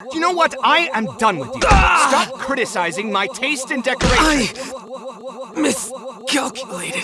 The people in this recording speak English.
Do You know what? I am done with you. Stop criticizing my taste in decoration. I miscalculated.